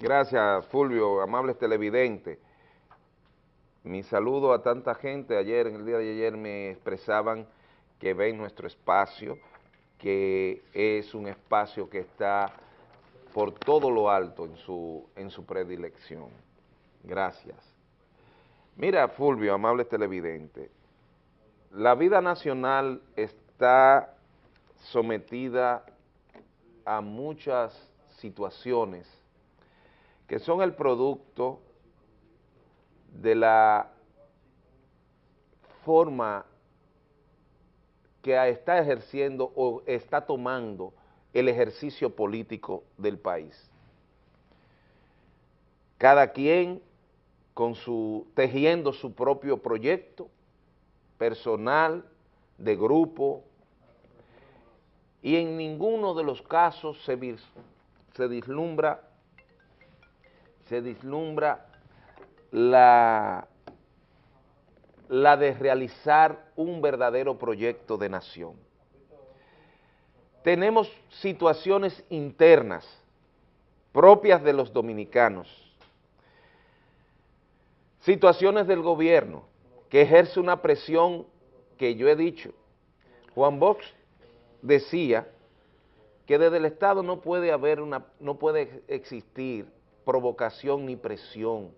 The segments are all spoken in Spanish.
Gracias, Fulvio, amables televidentes. Mi saludo a tanta gente. Ayer, en el día de ayer, me expresaban que ven nuestro espacio, que es un espacio que está por todo lo alto en su, en su predilección. Gracias. Mira, Fulvio, amables televidentes, la vida nacional está sometida a muchas situaciones que son el producto de la forma que está ejerciendo o está tomando el ejercicio político del país. Cada quien con su, tejiendo su propio proyecto personal, de grupo, y en ninguno de los casos se, se vislumbra, se vislumbra la, la de realizar un verdadero proyecto de nación. Tenemos situaciones internas propias de los dominicanos, situaciones del gobierno que ejerce una presión que yo he dicho. Juan Box decía que desde el Estado no puede haber una, no puede existir provocación ni presión,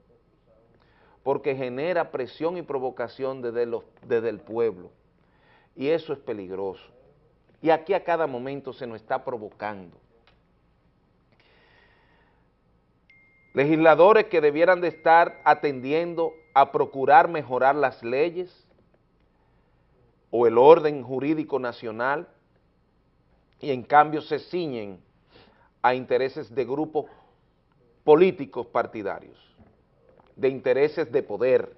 porque genera presión y provocación desde, los, desde el pueblo, y eso es peligroso. Y aquí a cada momento se nos está provocando. Legisladores que debieran de estar atendiendo a procurar mejorar las leyes o el orden jurídico nacional, y en cambio se ciñen a intereses de grupos políticos partidarios, de intereses de poder.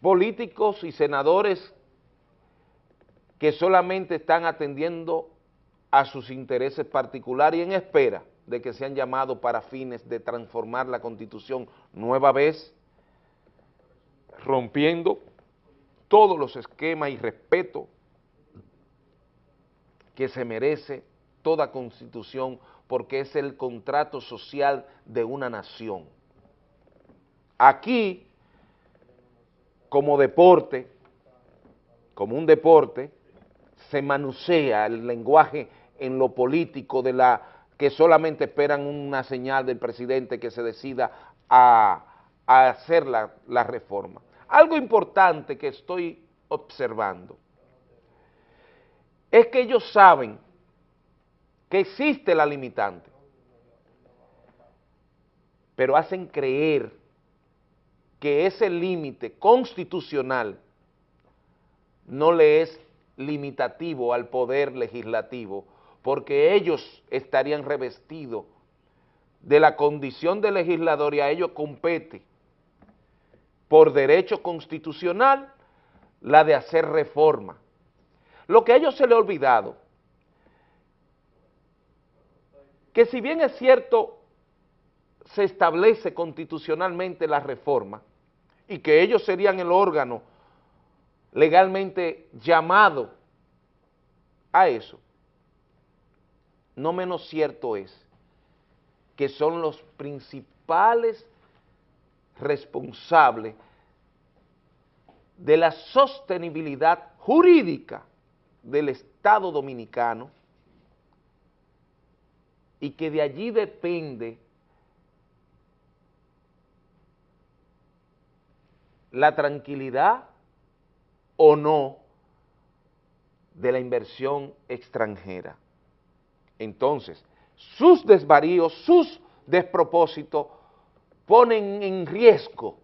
Políticos y senadores que solamente están atendiendo a sus intereses particulares y en espera de que sean llamados para fines de transformar la Constitución nueva vez, rompiendo todos los esquemas y respeto que se merece toda constitución porque es el contrato social de una nación. Aquí, como deporte, como un deporte, se manucea el lenguaje en lo político de la que solamente esperan una señal del presidente que se decida a, hacer la, la reforma. Algo importante que estoy observando es que ellos saben que existe la limitante, pero hacen creer que ese límite constitucional no le es limitativo al poder legislativo, porque ellos estarían revestidos de la condición de legislador y a ellos compete por derecho constitucional la de hacer reforma. Lo que a ellos se le ha olvidado, que si bien es cierto, se establece constitucionalmente la reforma y que ellos serían el órgano legalmente llamado a eso, no menos cierto es que son los principales responsable de la sostenibilidad jurídica del Estado Dominicano y que de allí depende la tranquilidad o no de la inversión extranjera. Entonces, sus desvaríos, sus despropósitos ponen en riesgo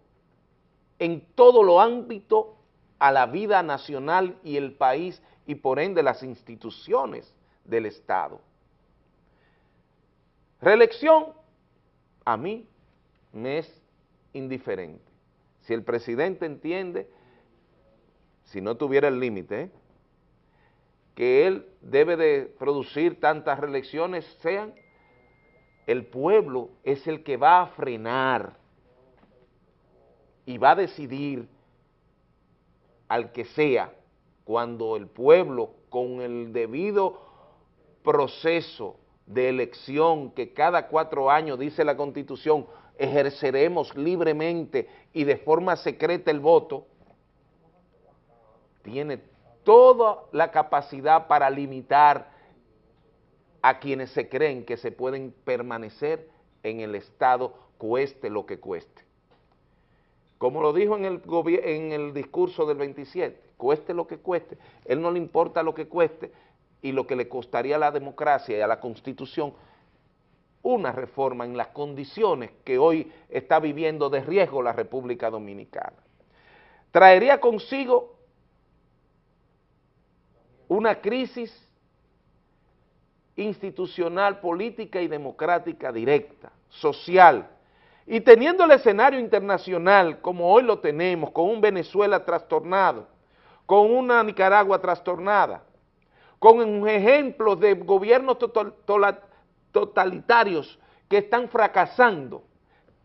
en todo lo ámbito a la vida nacional y el país y por ende las instituciones del Estado. Reelección, a mí me es indiferente. Si el presidente entiende, si no tuviera el límite, que él debe de producir tantas reelecciones, sean el pueblo es el que va a frenar y va a decidir al que sea cuando el pueblo con el debido proceso de elección que cada cuatro años, dice la Constitución, ejerceremos libremente y de forma secreta el voto, tiene toda la capacidad para limitar a quienes se creen que se pueden permanecer en el Estado cueste lo que cueste. Como lo dijo en el, en el discurso del 27, cueste lo que cueste, él no le importa lo que cueste y lo que le costaría a la democracia y a la Constitución una reforma en las condiciones que hoy está viviendo de riesgo la República Dominicana. Traería consigo una crisis institucional, política y democrática directa, social, y teniendo el escenario internacional como hoy lo tenemos, con un Venezuela trastornado, con una Nicaragua trastornada, con ejemplos de gobiernos totalitarios que están fracasando,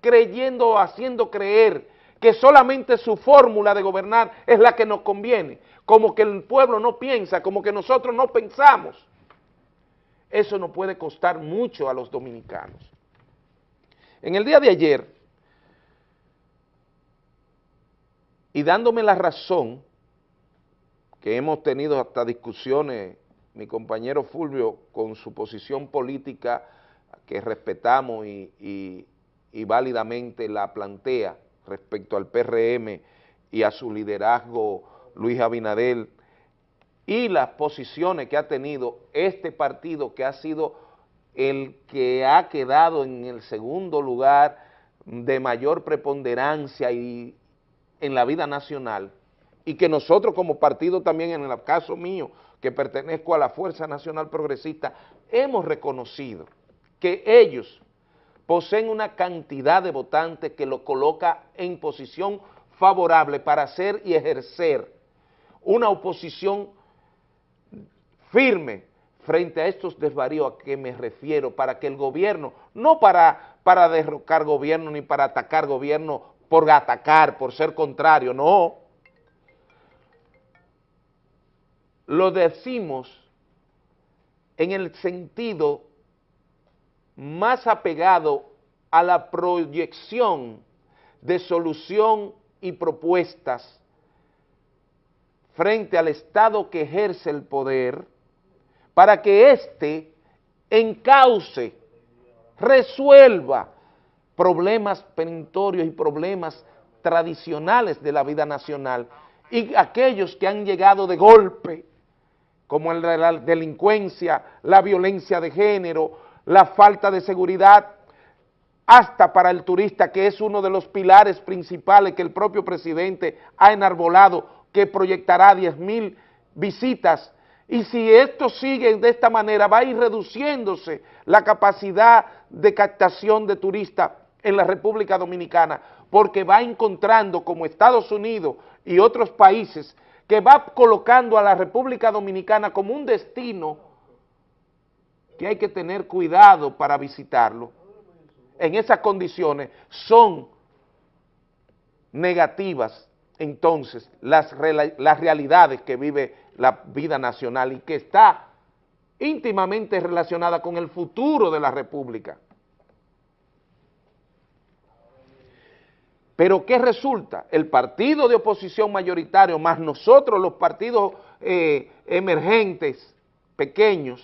creyendo o haciendo creer que solamente su fórmula de gobernar es la que nos conviene, como que el pueblo no piensa, como que nosotros no pensamos. Eso nos puede costar mucho a los dominicanos. En el día de ayer, y dándome la razón, que hemos tenido hasta discusiones, mi compañero Fulvio, con su posición política, que respetamos y, válidamente la plantea respecto al PRM y a su liderazgo Luis Abinadel, y las posiciones que ha tenido este partido que ha sido el que ha quedado en el segundo lugar de mayor preponderancia y en la vida nacional y que nosotros como partido también en el caso mío que pertenezco a la Fuerza Nacional Progresista hemos reconocido que ellos poseen una cantidad de votantes que lo coloca en posición favorable para hacer y ejercer una oposición firme frente a estos desvaríos a que me refiero, para que el gobierno, no para, para derrocar gobierno ni para atacar gobierno por atacar, por ser contrario, no. Lo decimos en el sentido más apegado a la proyección de solución y propuestas frente al Estado que ejerce el poder, para que éste encauce, resuelva problemas perentorios y problemas tradicionales de la vida nacional y aquellos que han llegado de golpe, como la delincuencia, la violencia de género, la falta de seguridad, hasta para el turista, que es uno de los pilares principales que el propio presidente ha enarbolado, que proyectará 10 mil visitas. Y si esto sigue de esta manera, va a ir reduciéndose la capacidad de captación de turistas en la República Dominicana, porque va encontrando como Estados Unidos y otros países que va colocando a la República Dominicana como un destino que hay que tener cuidado para visitarlo. En esas condiciones son negativas entonces las, las realidades que vive la vida nacional y que está íntimamente relacionada con el futuro de la República. Pero ¿qué resulta? El partido de oposición mayoritario, más nosotros los partidos eh, emergentes, pequeños,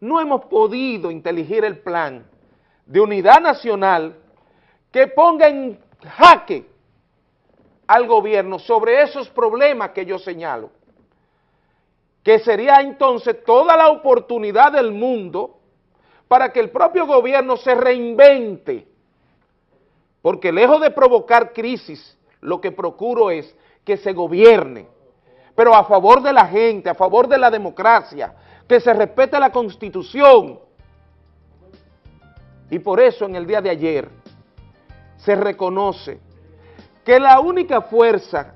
no hemos podido inteligir el plan de unidad nacional que ponga en jaque al gobierno sobre esos problemas que yo señalo que sería entonces toda la oportunidad del mundo para que el propio gobierno se reinvente, porque lejos de provocar crisis, lo que procuro es que se gobierne, pero a favor de la gente, a favor de la democracia, que se respete la Constitución. Y por eso en el día de ayer se reconoce que la única fuerza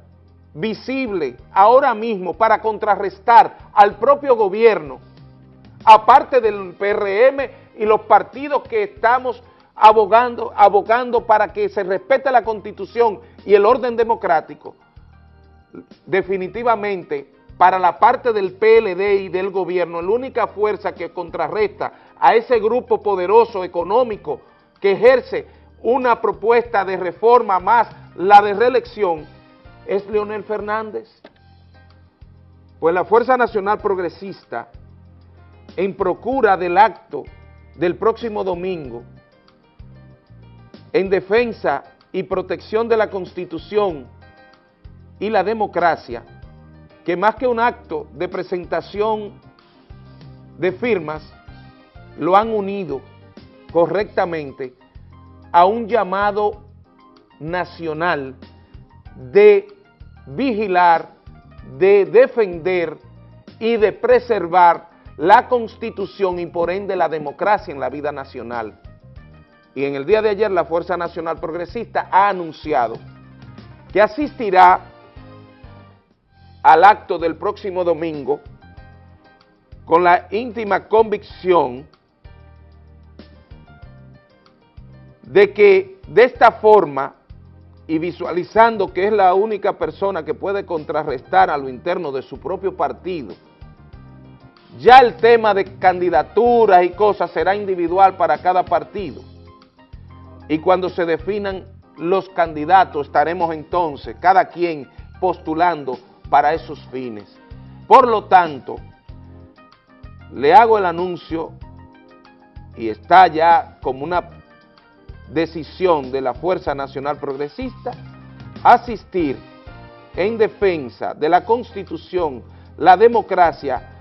visible ahora mismo para contrarrestar al propio gobierno, aparte del PRM y los partidos que estamos abogando, abogando para que se respete la Constitución y el orden democrático, definitivamente para la parte del PLD y del gobierno, la única fuerza que contrarresta a ese grupo poderoso económico que ejerce una propuesta de reforma más la de reelección, es Leonel Fernández. Pues la Fuerza Nacional Progresista, en procura del acto del próximo domingo, en defensa y protección de la Constitución y la democracia, que más que un acto de presentación de firmas, lo han unido correctamente a un llamado nacional de vigilar, de defender y de preservar la Constitución y por ende la democracia en la vida nacional. Y en el día de ayer la Fuerza Nacional Progresista ha anunciado que asistirá al acto del próximo domingo con la íntima convicción de que de esta forma y visualizando que es la única persona que puede contrarrestar a lo interno de su propio partido, ya el tema de candidaturas y cosas será individual para cada partido. Y cuando se definan los candidatos estaremos entonces cada quien postulando para esos fines. Por lo tanto, le hago el anuncio y está ya como una decisión de la Fuerza Nacional Progresista asistir en defensa de la Constitución, la democracia,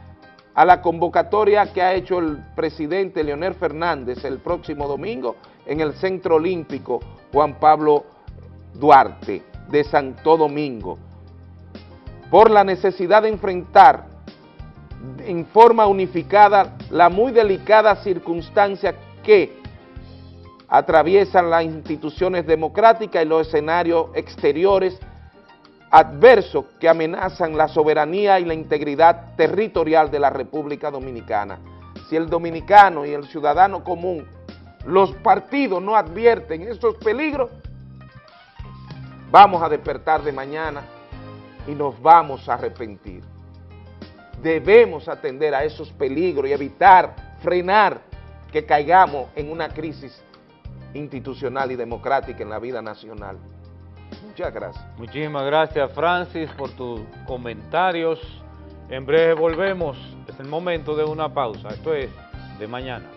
a la convocatoria que ha hecho el presidente Leonel Fernández el próximo domingo en el Centro Olímpico Juan Pablo Duarte de Santo Domingo. Por la necesidad de enfrentar en forma unificada la muy delicada circunstancia que atraviesan las instituciones democráticas y los escenarios exteriores adversos que amenazan la soberanía y la integridad territorial de la República Dominicana. Si el dominicano y el ciudadano común, los partidos no advierten esos peligros, vamos a despertar de mañana y nos vamos a arrepentir. Debemos atender a esos peligros y evitar, frenar que caigamos en una crisis institucional y democrática en la vida nacional. Muchas gracias. Muchísimas gracias, Francis, por tus comentarios. En breve volvemos. Es el momento de una pausa. Esto es de mañana.